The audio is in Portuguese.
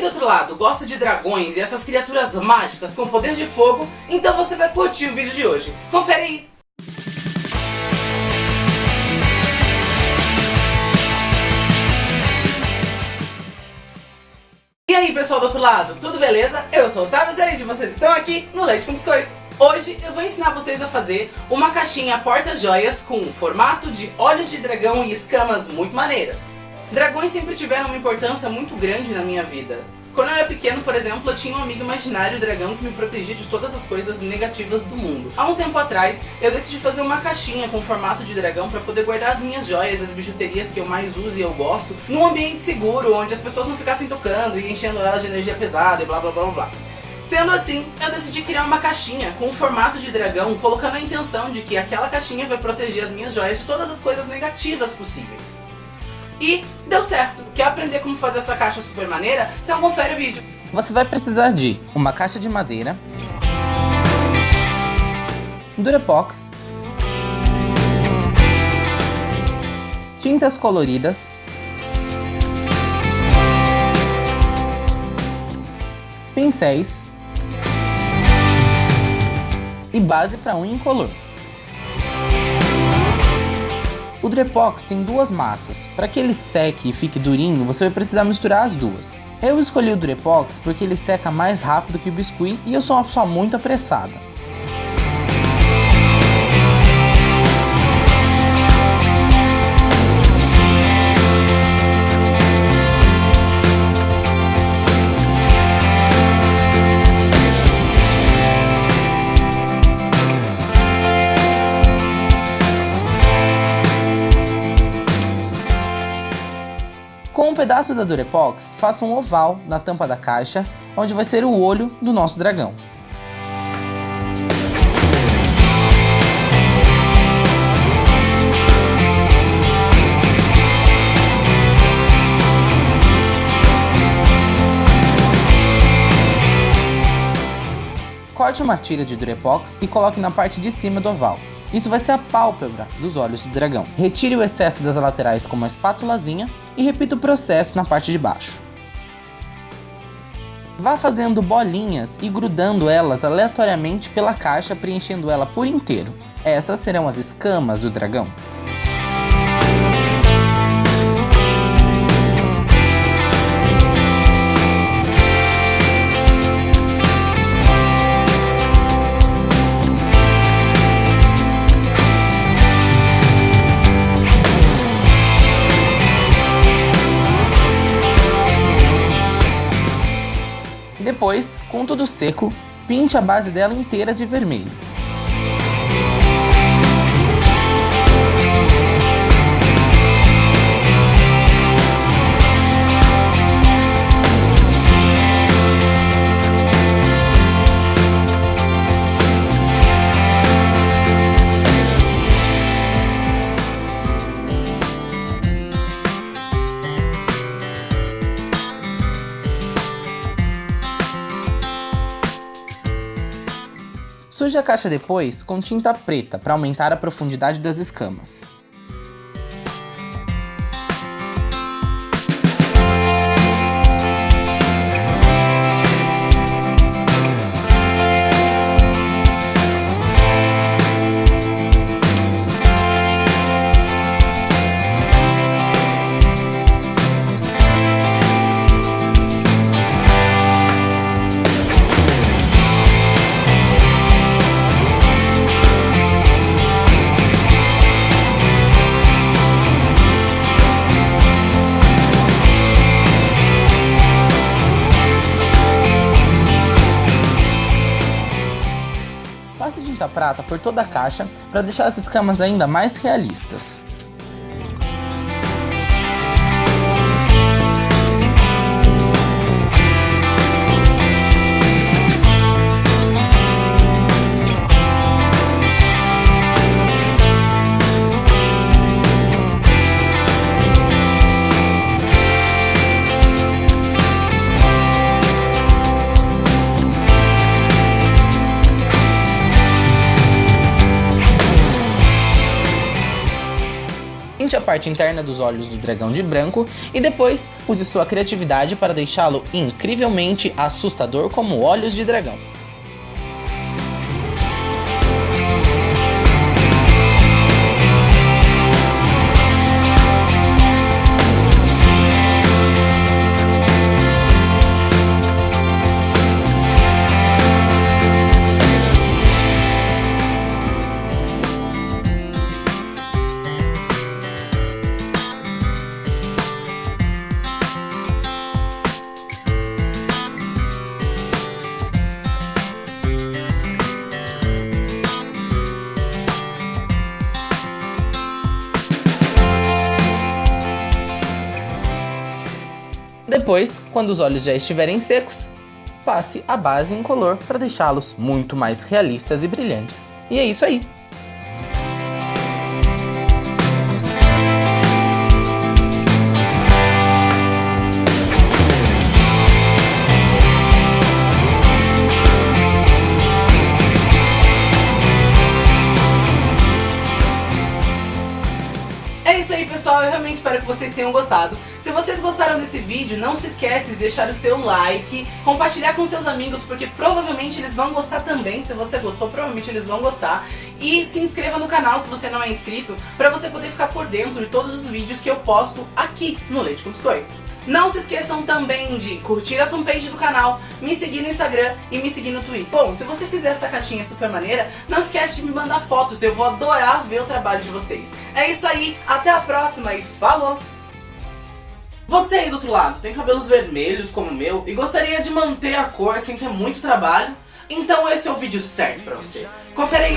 Aí do outro lado gosta de dragões e essas criaturas mágicas com poder de fogo, então você vai curtir o vídeo de hoje. Confere aí! E aí pessoal do outro lado, tudo beleza? Eu sou o Zeide e vocês estão aqui no Leite com Biscoito. Hoje eu vou ensinar vocês a fazer uma caixinha porta-joias com formato de olhos de dragão e escamas muito maneiras. Dragões sempre tiveram uma importância muito grande na minha vida. Quando eu era pequeno, por exemplo, eu tinha um amigo imaginário dragão que me protegia de todas as coisas negativas do mundo. Há um tempo atrás, eu decidi fazer uma caixinha com formato de dragão para poder guardar as minhas joias, as bijuterias que eu mais uso e eu gosto, num ambiente seguro, onde as pessoas não ficassem tocando e enchendo elas de energia pesada e blá blá blá blá. Sendo assim, eu decidi criar uma caixinha com o formato de dragão, colocando a intenção de que aquela caixinha vai proteger as minhas joias de todas as coisas negativas possíveis. E deu certo. Quer aprender como fazer essa caixa super maneira? Então confere o vídeo. Você vai precisar de uma caixa de madeira, Durepox, tintas coloridas, pincéis e base para unha incolor. O Drepox tem duas massas. Para que ele seque e fique durinho, você vai precisar misturar as duas. Eu escolhi o Drepox porque ele seca mais rápido que o biscuit e eu sou uma pessoa muito apressada. Pedaço da Durepox, faça um oval na tampa da caixa, onde vai ser o olho do nosso dragão. Corte uma tira de Durepox e coloque na parte de cima do oval. Isso vai ser a pálpebra dos olhos do dragão. Retire o excesso das laterais com uma espátulazinha e repita o processo na parte de baixo. Vá fazendo bolinhas e grudando elas aleatoriamente pela caixa, preenchendo ela por inteiro. Essas serão as escamas do dragão. Depois, com tudo seco, pinte a base dela inteira de vermelho. Suje a caixa depois com tinta preta para aumentar a profundidade das escamas. Prata por toda a caixa para deixar as escamas ainda mais realistas. Parte interna dos olhos do dragão de branco e depois use sua criatividade para deixá-lo incrivelmente assustador como olhos de dragão. Depois, quando os olhos já estiverem secos, passe a base em color para deixá-los muito mais realistas e brilhantes. E é isso aí! Pessoal, eu realmente espero que vocês tenham gostado. Se vocês gostaram desse vídeo, não se esqueça de deixar o seu like, compartilhar com seus amigos, porque provavelmente eles vão gostar também. Se você gostou, provavelmente eles vão gostar. E se inscreva no canal se você não é inscrito, para você poder ficar por dentro de todos os vídeos que eu posto aqui no Leite com Biscoito. Não se esqueçam também de curtir a fanpage do canal, me seguir no Instagram e me seguir no Twitter. Bom, se você fizer essa caixinha super maneira, não esquece de me mandar fotos, eu vou adorar ver o trabalho de vocês. É isso aí, até a próxima e falou! Você aí do outro lado tem cabelos vermelhos como o meu e gostaria de manter a cor sem ter muito trabalho? Então esse é o vídeo certo pra você. Confere aí!